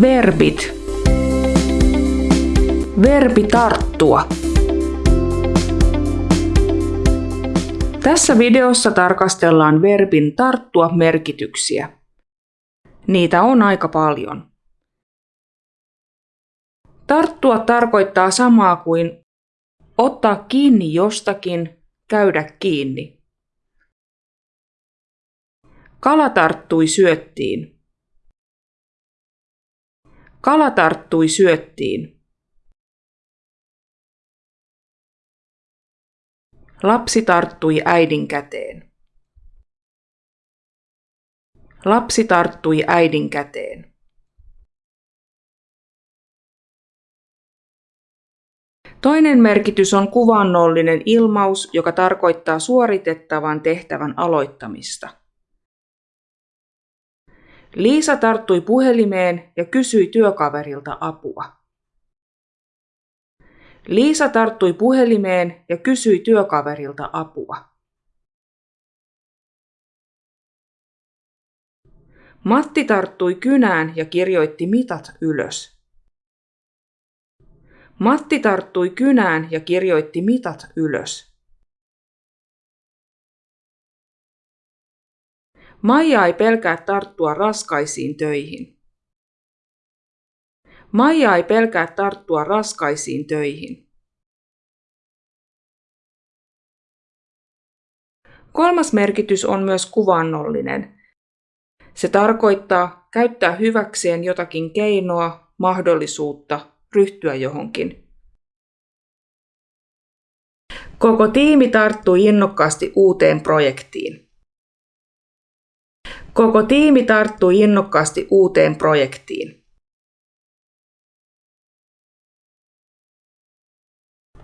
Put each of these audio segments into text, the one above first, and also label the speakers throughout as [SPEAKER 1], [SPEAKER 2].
[SPEAKER 1] Verbit. Verbi tarttua. Tässä videossa tarkastellaan verbin tarttua merkityksiä. Niitä on aika paljon. Tarttua tarkoittaa samaa kuin ottaa kiinni jostakin, käydä kiinni. Kala tarttui syöttiin. Kala tarttui syöttiin. Lapsi tarttui äidin käteen. Lapsi tarttui äidin käteen. Toinen merkitys on kuvannollinen ilmaus, joka tarkoittaa suoritettavan tehtävän aloittamista. Liisa tarttui puhelimeen ja kysyi työkaverilta apua. Liisa tarttui puhelimeen ja kysyi työkaverilta apua. Matti tarttui kynään ja kirjoitti mitat ylös. Matti tarttui kynään ja kirjoitti mitat ylös. Maija ei pelkää tarttua raskaisiin töihin. Maija ei pelkää tarttua raskaisiin töihin. Kolmas merkitys on myös kuvannollinen. Se tarkoittaa käyttää hyväkseen jotakin keinoa, mahdollisuutta, ryhtyä johonkin. Koko tiimi tarttui innokkaasti uuteen projektiin. Koko tiimi tarttui innokkaasti uuteen projektiin.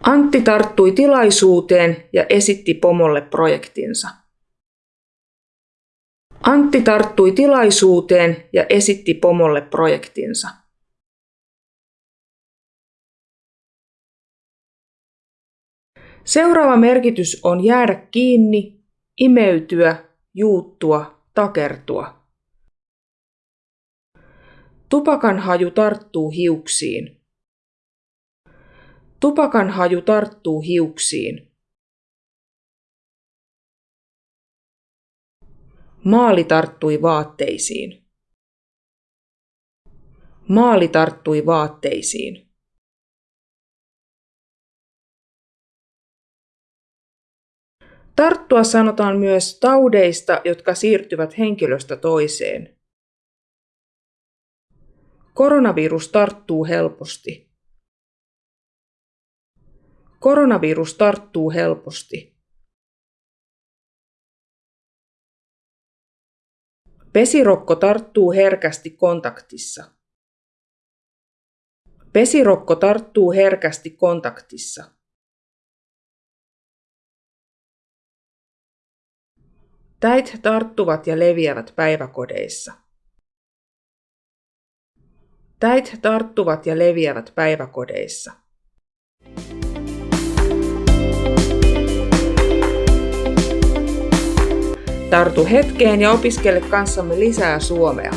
[SPEAKER 1] Antti tarttui tilaisuuteen ja esitti pomolle projektinsa. Antti tarttui tilaisuuteen ja esitti pomolle projektinsa. Seuraava merkitys on jäädä kiinni, imeytyä, juuttua takertua. Tupakan haju tarttuu hiuksiin. Tupakan haju tarttuu hiuksiin. Maali tarttui vaatteisiin. Maali tarttui vaatteisiin. Tarttua sanotaan myös taudeista, jotka siirtyvät henkilöstä toiseen. Koronavirus tarttuu helposti. Koronavirus tarttuu helposti. Pesirokko tarttuu herkästi kontaktissa. Pesirokko tarttuu herkästi kontaktissa. Täit tarttuvat ja leviävät päiväkodeissa. Täit tarttuvat ja leviävät päiväkodeissa. Tartu hetkeen ja opiskele kanssamme lisää suomea.